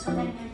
so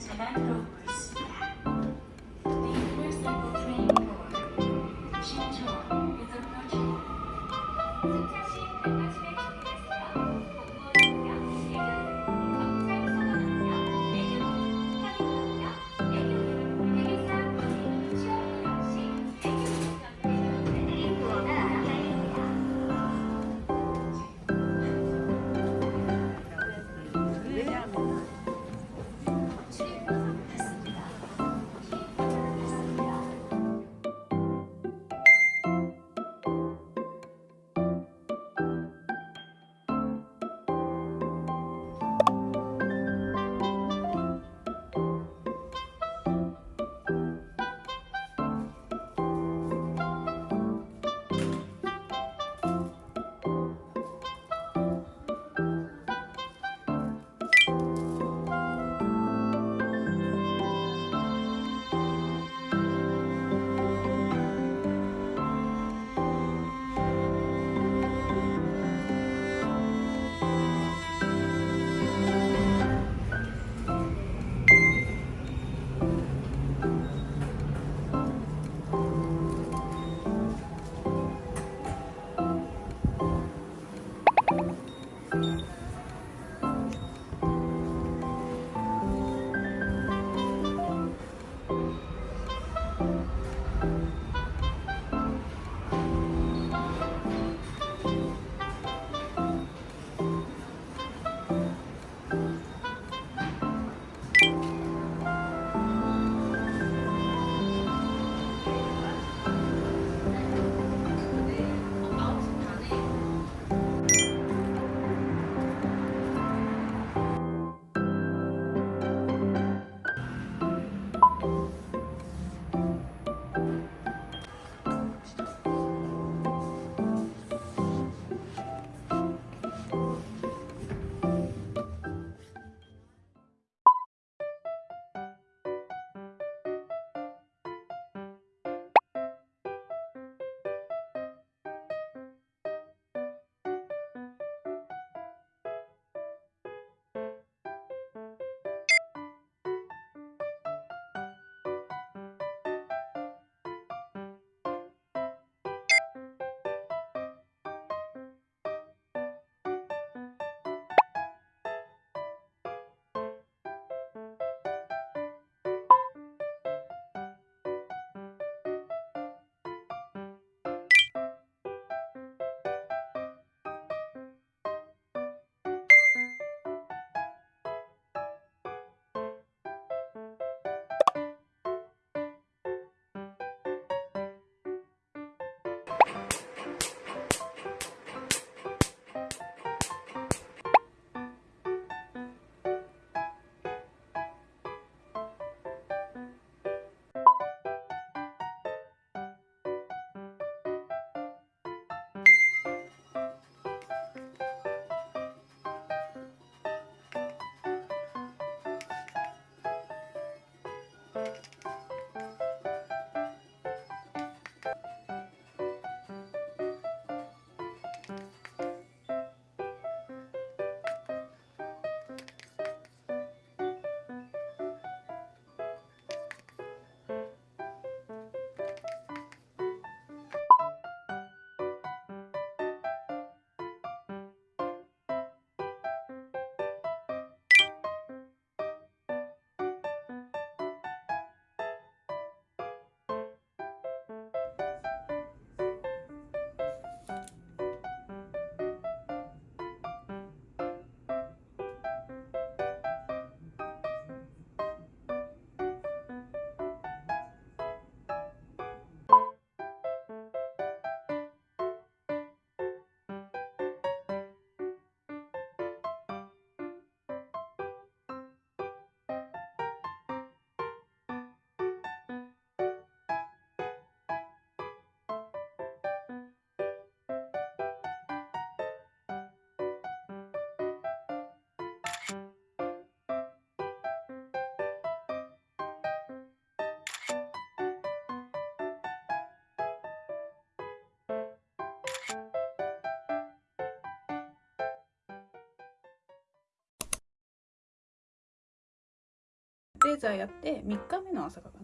レーザーやって3日目の朝かな。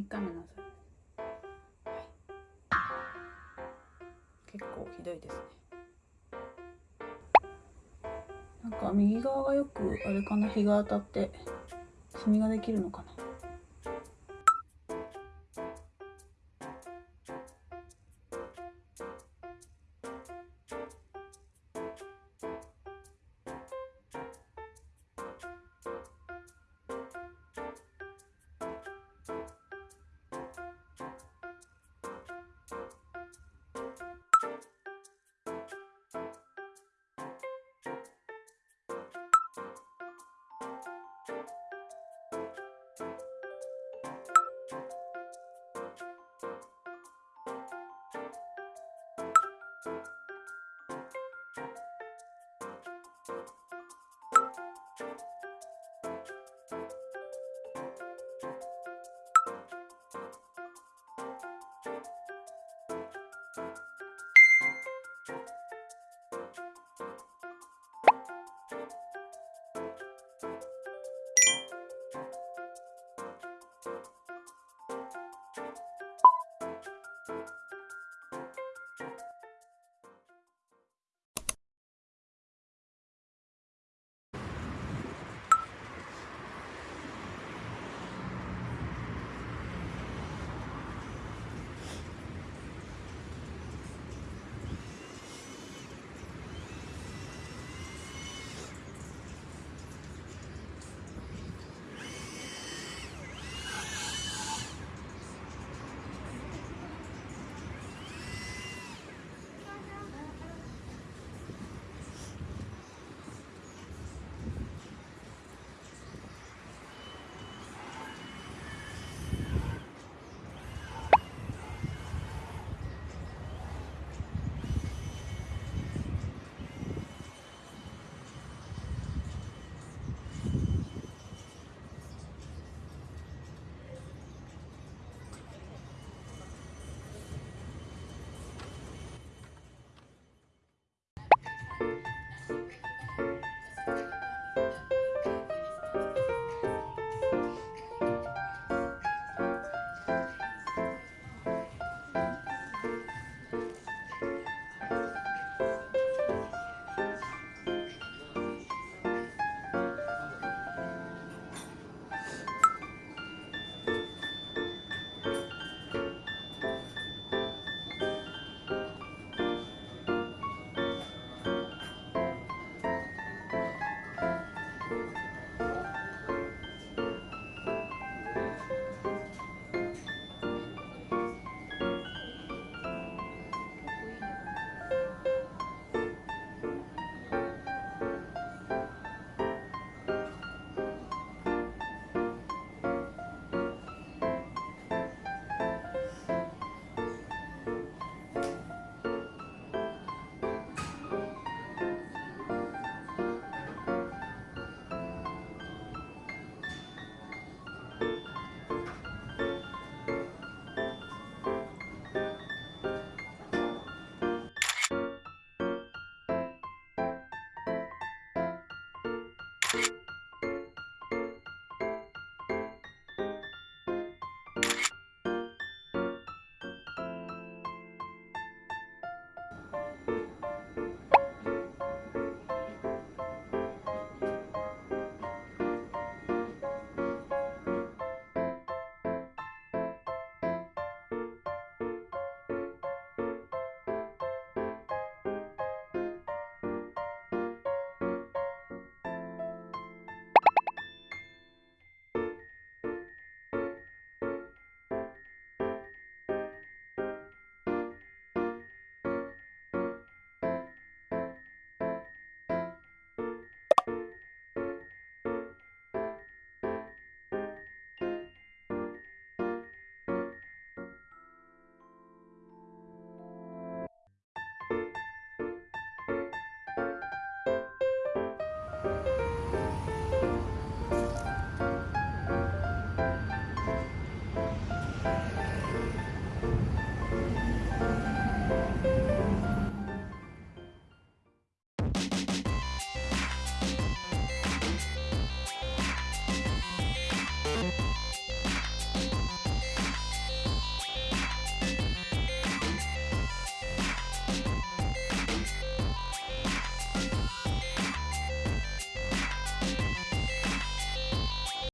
3日目の朝。結構ひどいですね。なんか右側がよくあれかな。日が当たってシミができるのかな。